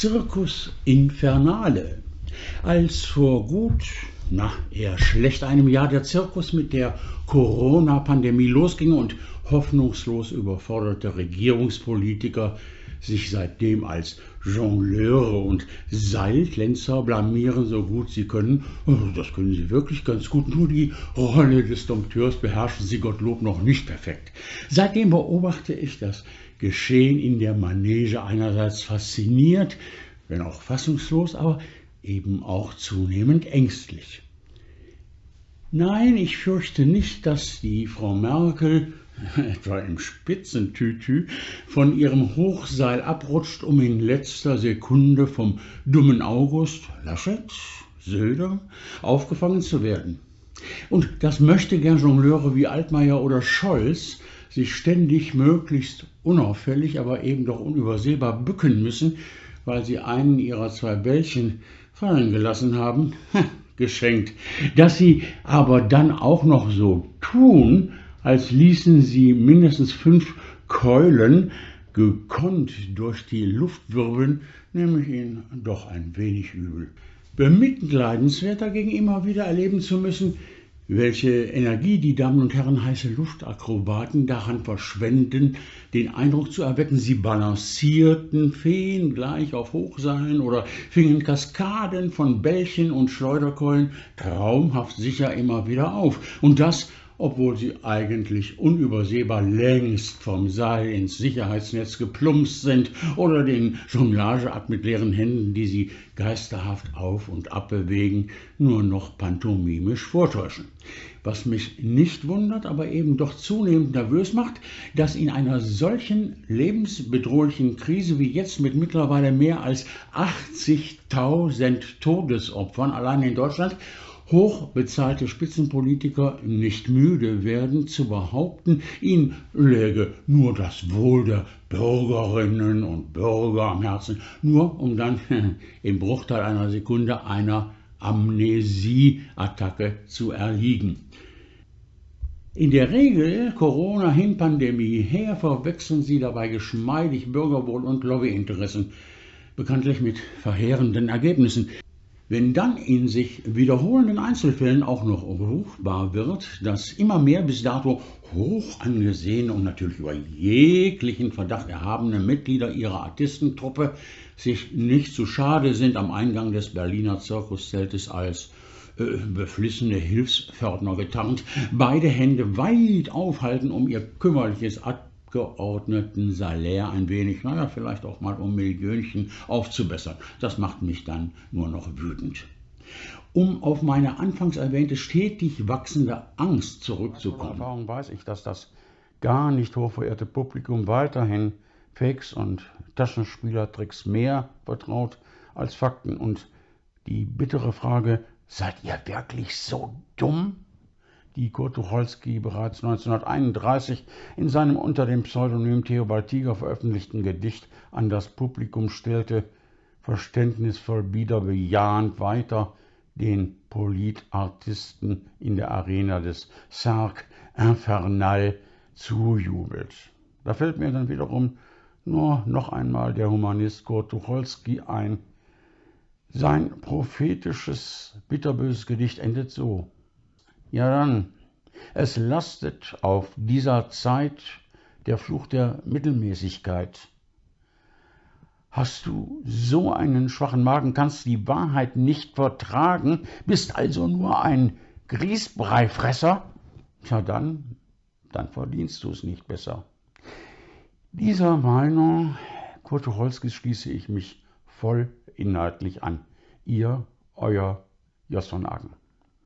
Circus Infernale. Als vor gut, na, eher schlecht einem Jahr der Zirkus mit der Corona-Pandemie losging und hoffnungslos überforderte Regierungspolitiker sich seitdem als Jongleure und Seiltänzer blamieren, so gut sie können. Oh, das können sie wirklich ganz gut. Nur die Rolle des Dompteurs beherrschen sie Gottlob noch nicht perfekt. Seitdem beobachte ich das Geschehen in der Manege einerseits fasziniert, wenn auch fassungslos, aber eben auch zunehmend ängstlich. Nein, ich fürchte nicht, dass die Frau Merkel etwa im Spitzentütü, von ihrem Hochseil abrutscht, um in letzter Sekunde vom dummen August, Laschet, Söder aufgefangen zu werden. Und das möchte gern Jongleure wie Altmaier oder Scholz sich ständig möglichst unauffällig, aber eben doch unübersehbar bücken müssen, weil sie einen ihrer zwei Bällchen fallen gelassen haben, geschenkt. Dass sie aber dann auch noch so tun, als ließen sie mindestens fünf Keulen gekonnt durch die Luft wirbeln, nehme ich ihn doch ein wenig übel. Bemitleidenswert dagegen immer wieder erleben zu müssen, welche Energie die Damen und Herren heiße Luftakrobaten daran verschwenden, den Eindruck zu erwecken, sie balancierten Feen gleich auf Hochseilen oder fingen Kaskaden von Bällchen und Schleuderkeulen traumhaft sicher immer wieder auf. Und das obwohl sie eigentlich unübersehbar längst vom Seil ins Sicherheitsnetz geplumpst sind oder den Jonglageakt mit leeren Händen, die sie geisterhaft auf und ab bewegen, nur noch pantomimisch vortäuschen. Was mich nicht wundert, aber eben doch zunehmend nervös macht, dass in einer solchen lebensbedrohlichen Krise wie jetzt mit mittlerweile mehr als 80.000 Todesopfern allein in Deutschland hochbezahlte Spitzenpolitiker nicht müde werden zu behaupten, ihnen läge nur das Wohl der Bürgerinnen und Bürger am Herzen, nur um dann im Bruchteil einer Sekunde einer Amnesieattacke zu erliegen. In der Regel, Corona hin Pandemie her, verwechseln sie dabei geschmeidig Bürgerwohl und Lobbyinteressen, bekanntlich mit verheerenden Ergebnissen. Wenn dann in sich wiederholenden Einzelfällen auch noch ruchbar wird, dass immer mehr bis dato hoch angesehene und natürlich über jeglichen Verdacht erhabene Mitglieder ihrer Artistentruppe sich nicht zu schade sind, am Eingang des Berliner Zirkuszeltes als äh, beflissene Hilfspförtner getarnt, beide Hände weit aufhalten, um ihr kümmerliches geordneten Salär ein wenig, naja, vielleicht auch mal um Millionchen aufzubessern. Das macht mich dann nur noch wütend. Um auf meine anfangs erwähnte stetig wachsende Angst zurückzukommen. Erfahrung weiß ich, dass das gar nicht hochverehrte Publikum weiterhin Fakes und Taschenspielertricks mehr vertraut als Fakten. Und die bittere Frage, seid ihr wirklich so dumm? Die Kurt Tucholsky bereits 1931 in seinem unter dem Pseudonym Theobald Tiger veröffentlichten Gedicht an das Publikum stellte, verständnisvoll bieder bejahend weiter den Politartisten in der Arena des Cercle Infernal zujubelt. Da fällt mir dann wiederum nur noch einmal der Humanist Kurt Tucholsky ein. Sein prophetisches, bitterböses Gedicht endet so. Ja dann, es lastet auf dieser Zeit der Fluch der Mittelmäßigkeit. Hast du so einen schwachen Magen, kannst die Wahrheit nicht vertragen, bist also nur ein Grießbreifresser? Tja dann, dann verdienst du es nicht besser. Dieser Meinung Kurt Tucholskis schließe ich mich voll inhaltlich an. Ihr, euer Jos von Agen.